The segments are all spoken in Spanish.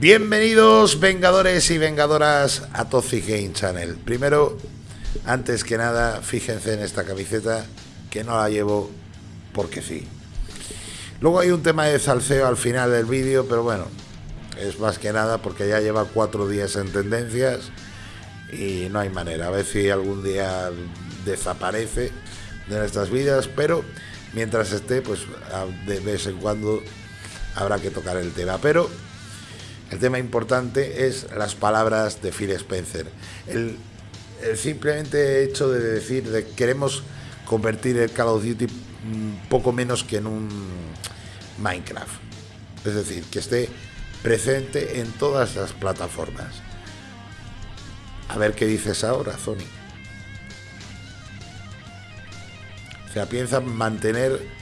Bienvenidos Vengadores y Vengadoras a Toxic Game Channel. Primero, antes que nada, fíjense en esta camiseta que no la llevo porque sí. Luego hay un tema de salseo al final del vídeo, pero bueno, es más que nada porque ya lleva cuatro días en tendencias y no hay manera. A ver si algún día desaparece de nuestras vidas, pero mientras esté, pues de vez en cuando habrá que tocar el tema. Pero el tema importante es las palabras de Phil Spencer. El, simplemente hecho de decir de queremos convertir el Call of Duty poco menos que en un Minecraft. Es decir, que esté presente en todas las plataformas. A ver qué dices ahora, Sony. O sea, piensa mantener...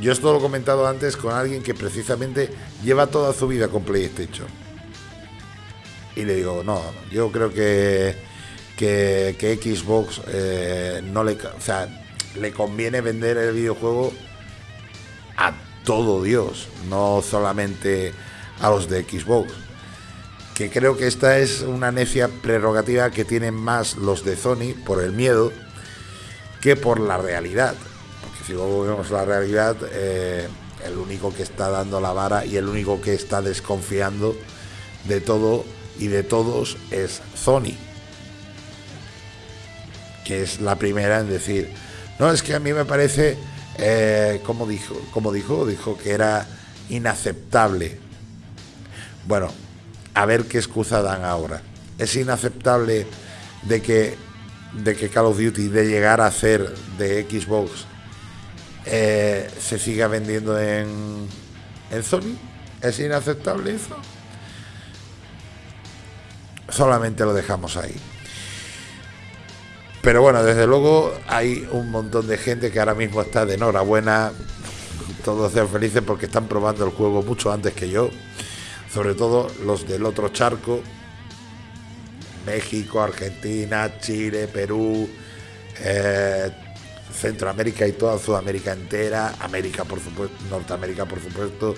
Yo esto lo he comentado antes con alguien que precisamente lleva toda su vida con PlayStation. Y le digo, no, yo creo que, que, Xbox eh, no le... O sea, le conviene vender el videojuego a todo Dios, no solamente a los de Xbox. Que creo que esta es una necia prerrogativa que tienen más los de Sony por el miedo que por la realidad. Si luego vemos la realidad, eh, el único que está dando la vara y el único que está desconfiando de todo y de todos es Sony. Que es la primera en decir, no, es que a mí me parece, eh, como dijo, como dijo, dijo que era inaceptable. Bueno, a ver qué excusa dan ahora. Es inaceptable de que, de que Call of Duty, de llegar a ser de Xbox, eh, se siga vendiendo en, en Sony. ¿Es inaceptable eso? Solamente lo dejamos ahí. Pero bueno, desde luego hay un montón de gente que ahora mismo está de enhorabuena. Todos sean felices porque están probando el juego mucho antes que yo. Sobre todo los del otro charco. México, Argentina, Chile, Perú, eh, Centroamérica y toda Sudamérica entera, América por supuesto, Norteamérica por supuesto.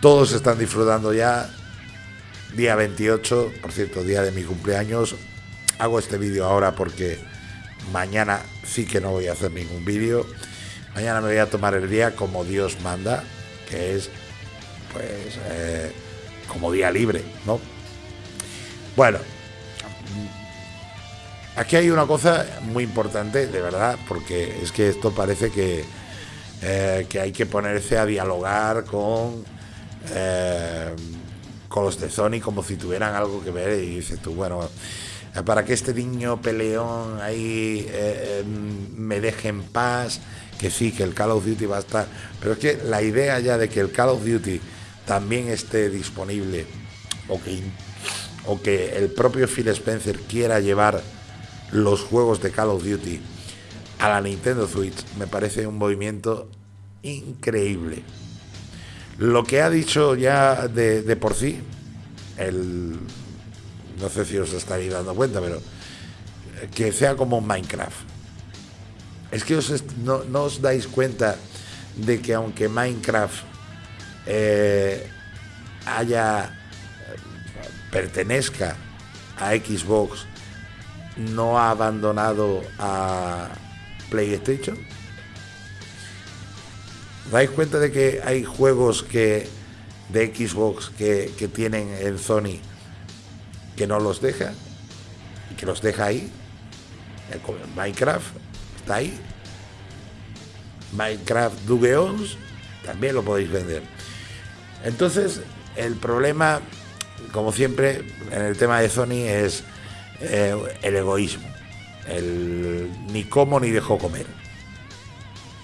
Todos están disfrutando ya. Día 28, por cierto, día de mi cumpleaños. Hago este vídeo ahora porque Mañana sí que no voy a hacer ningún vídeo. Mañana me voy a tomar el día como Dios manda, que es pues eh, como día libre, ¿no? Bueno, aquí hay una cosa muy importante, de verdad, porque es que esto parece que, eh, que hay que ponerse a dialogar con, eh, con los de Sony como si tuvieran algo que ver y dices tú, bueno, para que este niño peleón ahí eh, em, me deje en paz, que sí, que el Call of Duty va a estar, pero es que la idea ya de que el Call of Duty también esté disponible o que, o que el propio Phil Spencer quiera llevar los juegos de Call of Duty a la Nintendo Switch me parece un movimiento increíble. Lo que ha dicho ya de, de por sí el no sé si os estaréis dando cuenta, pero eh, que sea como Minecraft. Es que no, os dais cuenta de que aunque Minecraft eh, haya pertenezca a Xbox, no ha abandonado a PlayStation. ¿Dais cuenta de que hay juegos que de Xbox que, que tienen en Sony que no los deja, que los deja ahí. Minecraft está ahí. Minecraft Dugeons también lo podéis vender. Entonces, el problema, como siempre, en el tema de Sony es eh, el egoísmo. El ni como ni dejo comer.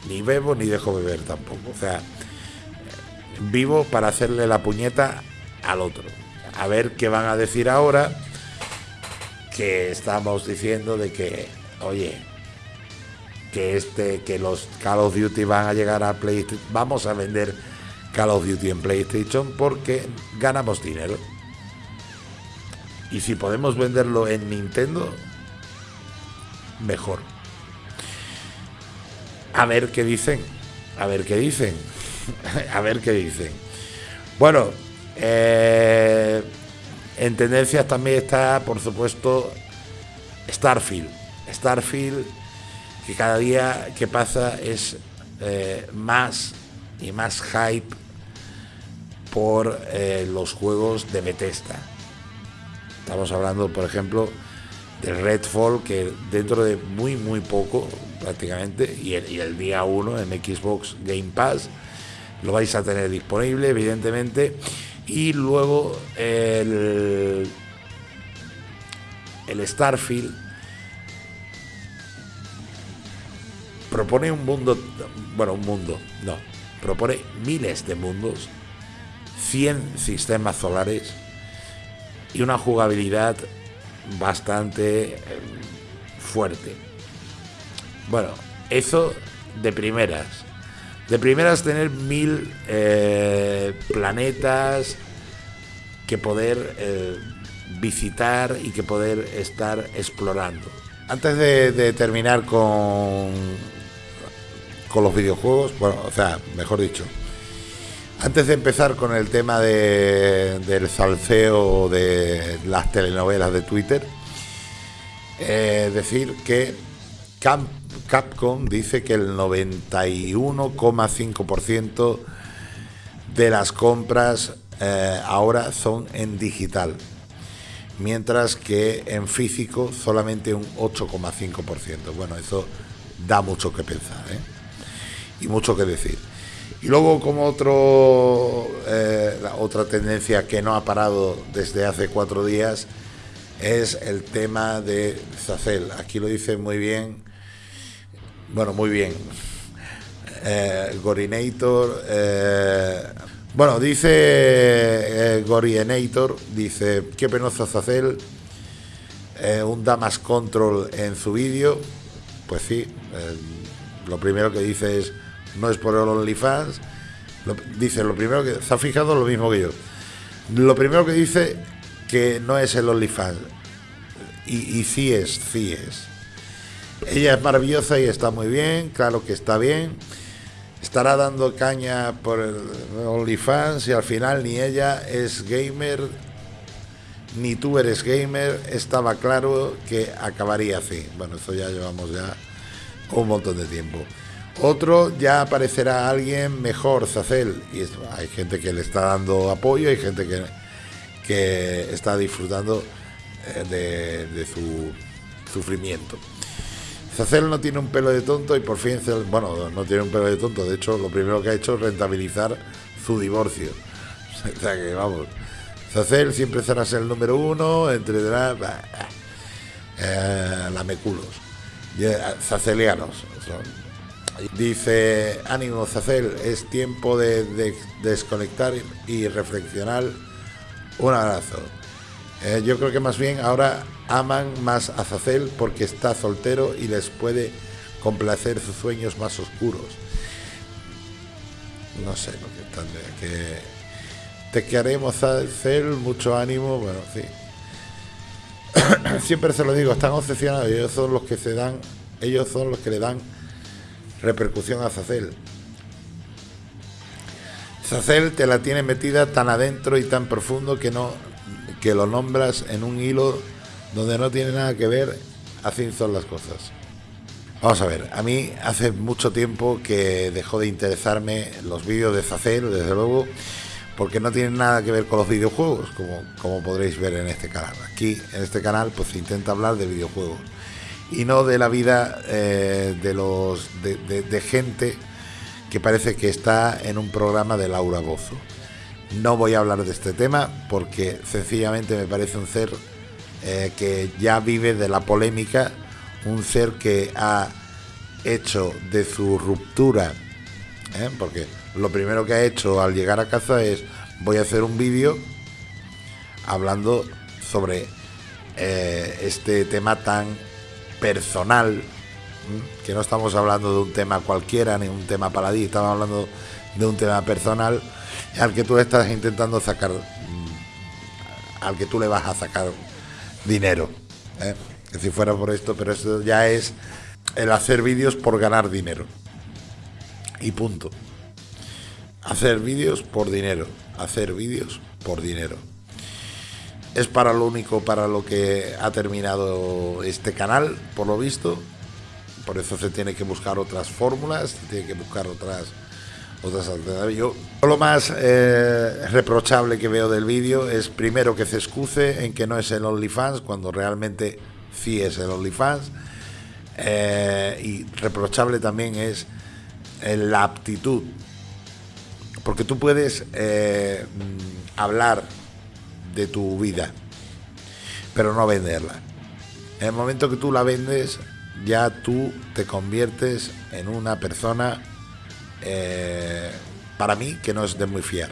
Ni bebo ni dejo beber tampoco. O sea, vivo para hacerle la puñeta al otro a ver qué van a decir ahora que estamos diciendo de que, oye, que este, que los Call of Duty van a llegar a PlayStation, vamos a vender Call of Duty en PlayStation porque ganamos dinero. Y si podemos venderlo en Nintendo, mejor. A ver qué dicen. A ver qué dicen. a ver qué dicen. Bueno, Eh, en tendencias también está, por supuesto, Starfield. Starfield, que cada día que pasa es eh, más y más hype por eh, los juegos de Bethesda. Estamos hablando, por ejemplo, de Redfall, que dentro de muy, muy poco, prácticamente, y el, día 1 en Xbox Game Pass, lo vais a tener disponible, evidentemente. Y luego el, el Starfield propone un mundo, bueno, un mundo, no, propone miles de mundos, 100 sistemas solares y una jugabilidad bastante eh, fuerte. Bueno, eso de primeras. De primeras tener mil eh, planetas que poder eh, visitar y que poder estar explorando. Antes de, terminar con, con los videojuegos, bueno, o sea, mejor dicho, antes de empezar con el tema del salseo de las telenovelas de Twitter, eh, decir que Capcom dice que el 91,5% de las compras eh, ahora son en digital, mientras que en físico solamente un 8,5%. Bueno, eso da mucho que pensar ¿eh? y mucho que decir. Y luego como otro, eh, otra tendencia que no ha parado desde hace cuatro días es el tema de Zacel. Aquí lo dice muy bien, bueno, muy bien, eh, Gorinator. Eh, bueno, dice Gorinator, dice, qué penoso Zacel, un Damas Control en su vídeo. Pues sí, lo primero que dice es no es por el OnlyFans. dice, lo primero que. Se ha fijado lo mismo que yo. Lo primero que dice que no es el OnlyFans. Y, y sí es, sí es. Ella es maravillosa y está muy bien, claro que está bien. Estará dando caña por el OnlyFans y al final ni ella es gamer, ni tú eres gamer. Estaba claro que acabaría así. Bueno, eso ya llevamos ya un montón de tiempo. Otro ya aparecerá alguien mejor, Zacel. Y hay gente que le está dando apoyo, hay gente que, que está disfrutando eh, de, su sufrimiento. Zacel no tiene un pelo de tonto y por fin, bueno, no tiene un pelo de tonto. De hecho, lo primero que ha hecho es rentabilizar su divorcio. O sea que vamos. Zacel siempre será el número uno, entre eh, lameculos, eh, zacelianos. Dice, ánimo Zacel, es tiempo de, desconectar y reflexionar. Un abrazo. Eh, yo creo que más bien ahora aman más a Zacel porque está soltero y les puede complacer sus sueños más oscuros. No sé lo que están que te queremos Zacel, mucho ánimo, bueno, sí. Siempre se lo digo, están obsesionados, ellos son los que se dan, ellos son los que le dan repercusión a Zacel. Zacel te la tiene metida tan adentro y tan profundo que no que lo nombras en un hilo donde no tiene nada que ver, así son las cosas. Vamos a ver, a mí hace mucho tiempo que dejó de interesarme los vídeos de Zacel, desde luego, porque no tienen nada que ver con los videojuegos, como, como podréis ver en este canal. Aquí, en este canal, pues se intenta hablar de videojuegos y no de la vida eh, de, los, de, gente que parece que está en un programa de Laura Bozo. No voy a hablar de este tema porque sencillamente me parece un ser eh, que ya vive de la polémica, un ser que ha hecho de su ruptura, ¿eh? porque lo primero que ha hecho al llegar a casa es voy a hacer un vídeo hablando sobre este tema tan personal, que no estamos hablando de un tema cualquiera ni un tema paladí, estamos hablando de un tema personal al que tú estás intentando sacar, mm, al que tú le vas a sacar dinero. ¿eh? Que si fuera por esto, pero eso ya es el hacer vídeos por ganar dinero. Y punto. Hacer vídeos por dinero. Hacer vídeos por dinero. Es para lo único para lo que ha terminado este canal, por lo visto. Por eso se tiene que buscar otras fórmulas, se tiene que buscar otras otras alternativas. Yo lo más eh, reprochable que veo del vídeo es primero que se excuse en que no es el OnlyFans cuando realmente sí es el OnlyFans. Eh, y reprochable también es eh, la aptitud. Porque tú puedes mm, hablar de tu vida, pero no venderla. En el momento que tú la vendes, ya tú te conviertes en una persona eh, para mí que no es de muy fiar.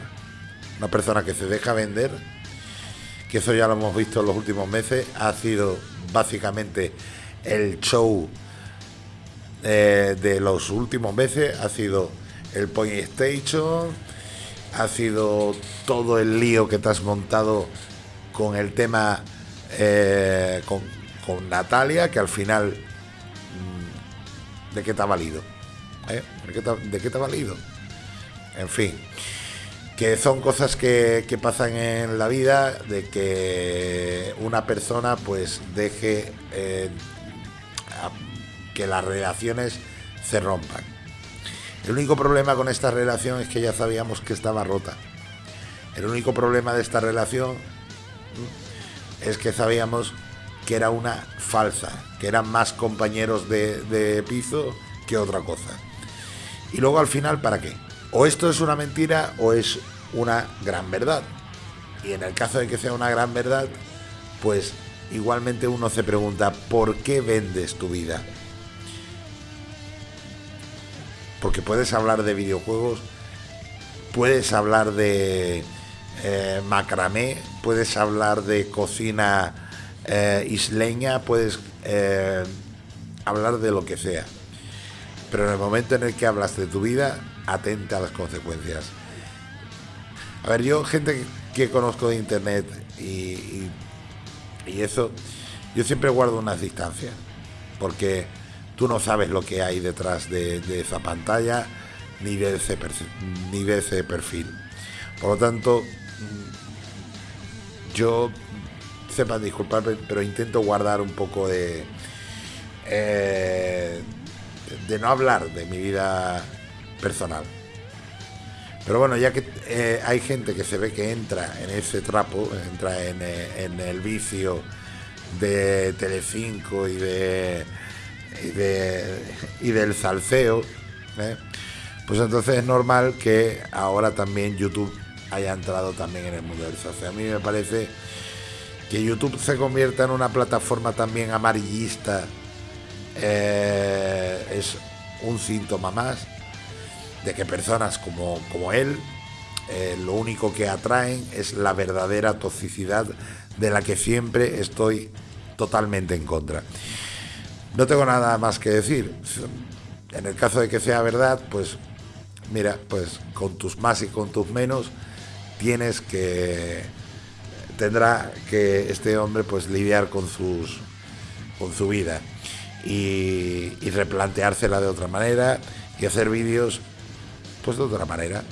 Una persona que se deja vender, que eso ya lo hemos visto en los últimos meses, ha sido básicamente el show eh, de los últimos meses, ha sido el Point Station, ha sido todo el lío que te has montado con el tema eh, con, Natalia, que al final, mm, ¿de qué te ha valido? ¿Eh? ¿De, qué te, ha valido? En fin, que son cosas que, pasan en la vida, de que una persona pues deje eh, que las relaciones se rompan. El único problema con esta relación es que ya sabíamos que estaba rota. El único problema de esta relación es que sabíamos que era una falsa, que eran más compañeros de, de piso que otra cosa. Y luego al final, ¿para qué? O esto es una mentira o es una gran verdad. Y en el caso de que sea una gran verdad, pues igualmente uno se pregunta, ¿por qué vendes tu vida? Porque puedes hablar de videojuegos, puedes hablar de eh, macramé, puedes hablar de cocina eh, isleña, puedes eh, hablar de lo que sea pero en el momento en el que hablas de tu vida, atenta a las consecuencias. A ver, yo, gente que conozco de internet y, y, eso, yo siempre guardo unas distancias, porque tú no sabes lo que hay detrás de, esa pantalla ni de, ese perfil. Por lo tanto, yo, sepan disculparme, pero intento guardar un poco de... Eh, de no hablar de mi vida personal. Pero bueno, ya que eh, hay gente que se ve que entra en ese trapo, entra en, eh, el vicio de Telecinco y de y, de, y del salseo, ¿eh? pues entonces es normal que ahora también YouTube haya entrado también en el mundo del salseo. A mí me parece que YouTube se convierta en una plataforma también amarillista eh, es un síntoma más de que personas como, como él eh, lo único que atraen es la verdadera toxicidad de la que siempre estoy totalmente en contra. No tengo nada más que decir. En el caso de que sea verdad, pues mira, pues con tus más y con tus menos tienes que tendrá que este hombre pues lidiar con sus con su vida y, replanteársela de otra manera y hacer vídeos pues de otra manera.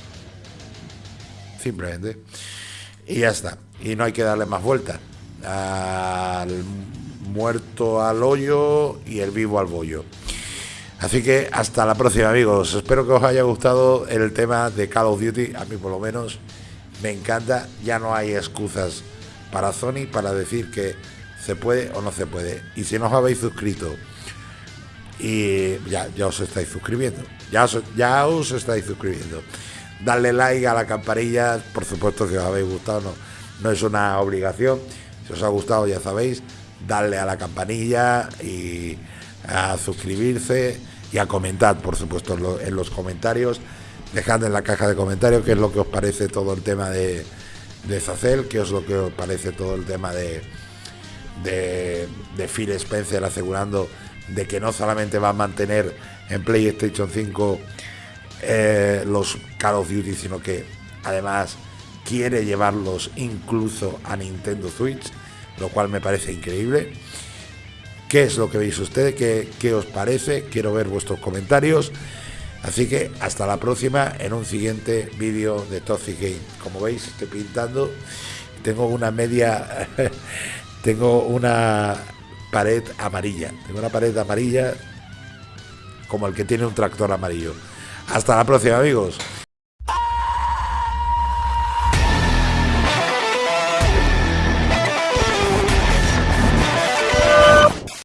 Simplemente. Y ya está. Y no hay que darle más vuelta. Al muerto al hoyo y el vivo al bollo. Así que hasta la próxima amigos. Espero que os haya gustado el tema de Call of Duty. A mí por lo menos me encanta. Ya no hay excusas para Sony para decir que se puede o no se puede. Y si no os habéis suscrito y ya, ya os estáis suscribiendo. Ya os, ya os estáis suscribiendo. Darle like a la campanilla, por supuesto, si os habéis gustado, no, no es una obligación. Si os ha gustado, ya sabéis, darle a la campanilla y a suscribirse y a comentar, por supuesto, en, los comentarios. Dejad en la caja de comentarios qué es lo que os parece todo el tema de, de Zacel, qué es lo que os parece todo el tema de, de, de Phil Spencer asegurando de que no solamente va a mantener en PlayStation 5 eh, los Call of Duty, sino que además quiere llevarlos incluso a Nintendo Switch, lo cual me parece increíble. ¿Qué es lo que veis ustedes? ¿Qué, ¿Qué, os parece? Quiero ver vuestros comentarios. Así que hasta la próxima en un siguiente vídeo de Toxic Game. Como veis, estoy pintando. Tengo una media. tengo una pared amarilla. Tengo una pared amarilla como el que tiene un tractor amarillo. Hasta la próxima, amigos.